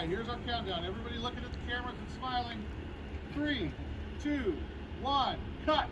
right, here's our countdown. Everybody looking at the cameras and smiling. Three, two, one, cut.